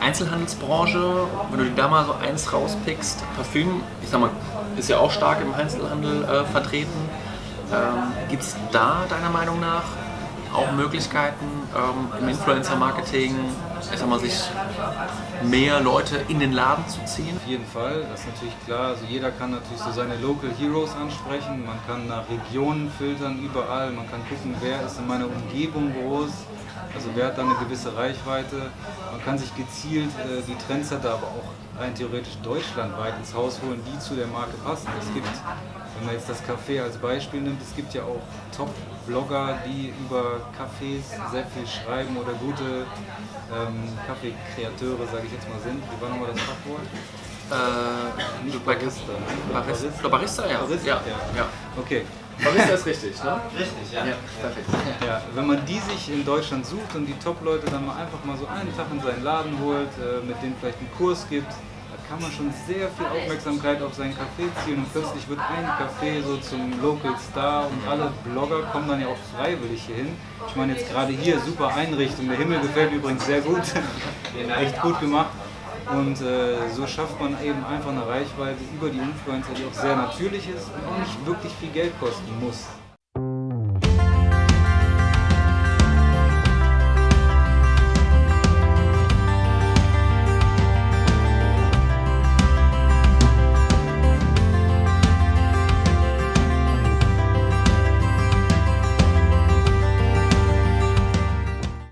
Einzelhandelsbranche, wenn du dir da mal so eins rauspickst, Parfüm, ich sag mal, ist ja auch stark im Einzelhandel äh, vertreten. Ähm, Gibt es da deiner Meinung nach auch Möglichkeiten ähm, im Influencer-Marketing, ich sag mal, sich mehr Leute in den Laden zu ziehen? Auf jeden Fall, das ist natürlich klar. Also jeder kann natürlich so seine Local Heroes ansprechen. Man kann nach Regionen filtern, überall. Man kann gucken, wer ist in meiner Umgebung groß. Also wer hat da eine gewisse Reichweite. Man kann sich gezielt äh, die Trendsetter, aber auch rein theoretisch deutschlandweit ins Haus holen, die zu der Marke passen. Es gibt, wenn man jetzt das Café als Beispiel nimmt, es gibt ja auch Top-Blogger, die über Cafés sehr viel schreiben oder gute ähm, Kaffeekreateure, sage ich jetzt mal, sind. Wie war nochmal das Fachwort? Äh, Nicht bei- Barista. ne? Barista, Barista, ja. Barista, ja. ja. ja. Okay. Barista ist richtig, ne? Richtig, ja. Ja, perfekt. Ja, wenn man die sich in Deutschland sucht und die Top-Leute dann mal einfach mal so einen Tag in seinen Laden holt, äh, mit denen vielleicht einen Kurs gibt, da kann man schon sehr viel Aufmerksamkeit auf sein Café ziehen und plötzlich wird ein Café so zum Local Star und alle Blogger kommen dann ja auch freiwillig hier hin. Ich meine jetzt gerade hier, super Einrichtung, der Himmel gefällt mir übrigens sehr gut, echt gut gemacht. Und äh, so schafft man eben einfach eine Reichweite über die Influencer, die auch sehr natürlich ist und auch nicht wirklich viel Geld kosten muss.